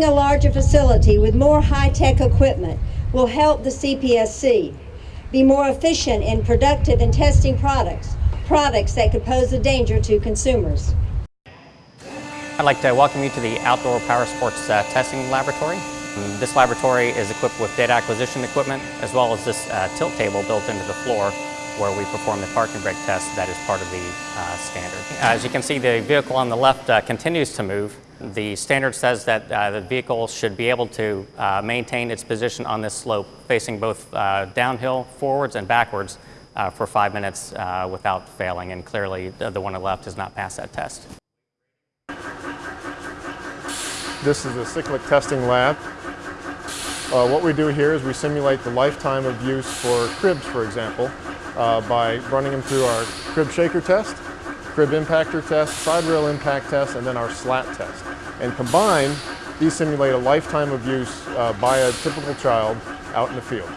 Having a larger facility with more high-tech equipment will help the CPSC be more efficient and productive in testing products, products that could pose a danger to consumers. I'd like to welcome you to the Outdoor Power Sports uh, Testing Laboratory. This laboratory is equipped with data acquisition equipment as well as this uh, tilt table built into the floor where we perform the parking brake test that is part of the uh, standard. As you can see, the vehicle on the left uh, continues to move. The standard says that uh, the vehicle should be able to uh, maintain its position on this slope, facing both uh, downhill, forwards, and backwards uh, for five minutes without failing, and clearly the, the one on the left has not passed that test. This is a cyclic testing lab. Uh, what we do here is we simulate the lifetime of use for cribs, for example, uh, by running them through our crib shaker test, crib impactor test, side rail impact test, and then our slat test. And combined, these simulate a lifetime of use uh, by a typical child out in the field.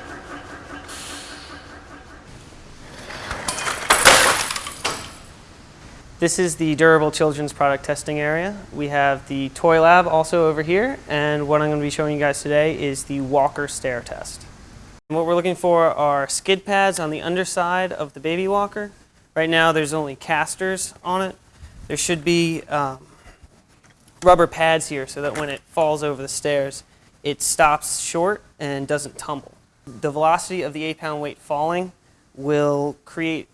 This is the durable children's product testing area. We have the toy lab also over here, and what I'm going to be showing you guys today is the walker stair test. And what we're looking for are skid pads on the underside of the baby walker. Right now there's only casters on it. There should be um, rubber pads here so that when it falls over the stairs, it stops short and doesn't tumble. The velocity of the eight pound weight falling will create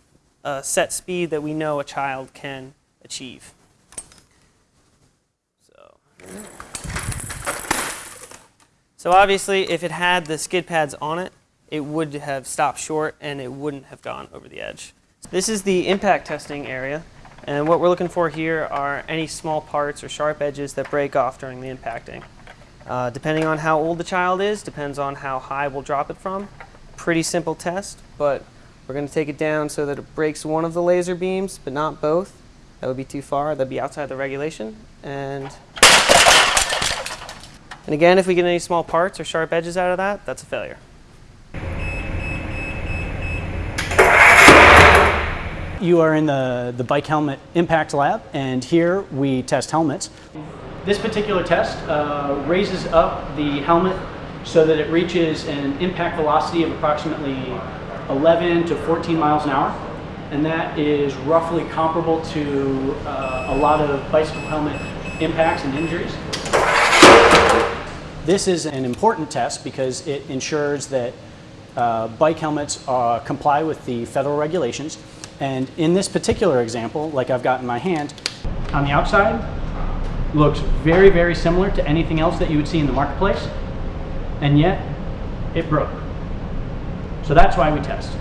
a set speed that we know a child can achieve. So, so obviously, if it had the skid pads on it, it would have stopped short and it wouldn't have gone over the edge. This is the impact testing area. And what we're looking for here are any small parts or sharp edges that break off during the impacting. Uh, depending on how old the child is, depends on how high we'll drop it from. Pretty simple test, but we're going to take it down so that it breaks one of the laser beams, but not both. That would be too far. That'd be outside the regulation. And, and again, if we get any small parts or sharp edges out of that, that's a failure. You are in the, the bike helmet impact lab, and here we test helmets. This particular test uh, raises up the helmet so that it reaches an impact velocity of approximately 11 to 14 miles an hour. And that is roughly comparable to uh, a lot of bicycle helmet impacts and injuries. This is an important test because it ensures that uh, bike helmets uh, comply with the federal regulations. And in this particular example, like I've got in my hand, on the outside, looks very, very similar to anything else that you would see in the marketplace. And yet, it broke. So that's why we test.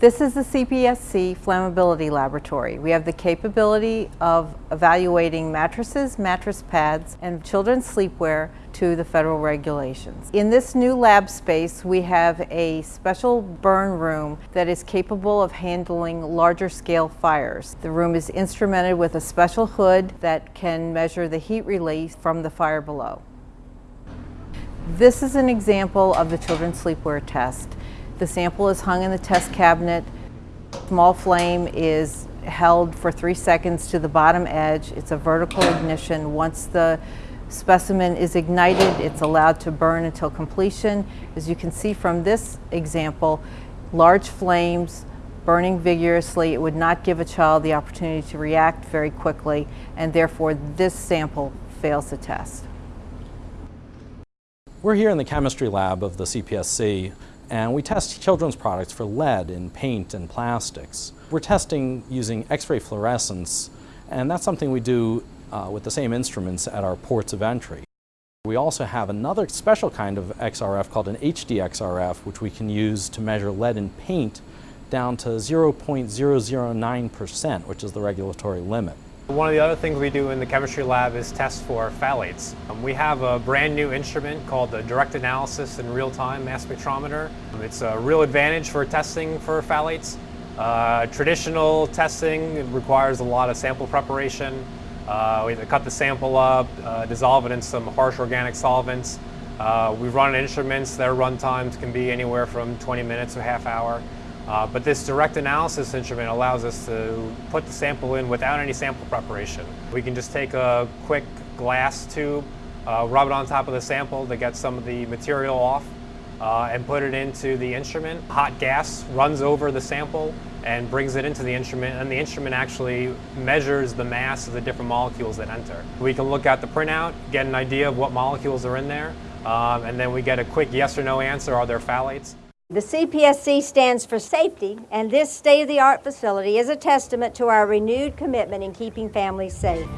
This is the CPSC Flammability Laboratory. We have the capability of evaluating mattresses, mattress pads, and children's sleepwear to the federal regulations. In this new lab space, we have a special burn room that is capable of handling larger scale fires. The room is instrumented with a special hood that can measure the heat release from the fire below. This is an example of the children's sleepwear test. The sample is hung in the test cabinet. Small flame is held for three seconds to the bottom edge. It's a vertical ignition. Once the specimen is ignited, it's allowed to burn until completion. As you can see from this example, large flames burning vigorously, it would not give a child the opportunity to react very quickly, and therefore this sample fails the test. We're here in the chemistry lab of the CPSC and we test children's products for lead in paint and plastics. We're testing using X-ray fluorescence and that's something we do uh, with the same instruments at our ports of entry. We also have another special kind of XRF called an HD XRF which we can use to measure lead in paint down to 0.009% which is the regulatory limit. One of the other things we do in the chemistry lab is test for phthalates. Um, we have a brand new instrument called the Direct Analysis in Real-Time Mass Spectrometer. Um, it's a real advantage for testing for phthalates. Uh, traditional testing requires a lot of sample preparation. Uh, we have to cut the sample up, uh, dissolve it in some harsh organic solvents. Uh, we run instruments, their run times can be anywhere from 20 minutes to a half hour. Uh, but this direct analysis instrument allows us to put the sample in without any sample preparation. We can just take a quick glass tube, uh, rub it on top of the sample to get some of the material off, uh, and put it into the instrument. Hot gas runs over the sample and brings it into the instrument, and the instrument actually measures the mass of the different molecules that enter. We can look at the printout, get an idea of what molecules are in there, um, and then we get a quick yes or no answer, are there phthalates? The CPSC stands for safety, and this state-of-the-art facility is a testament to our renewed commitment in keeping families safe.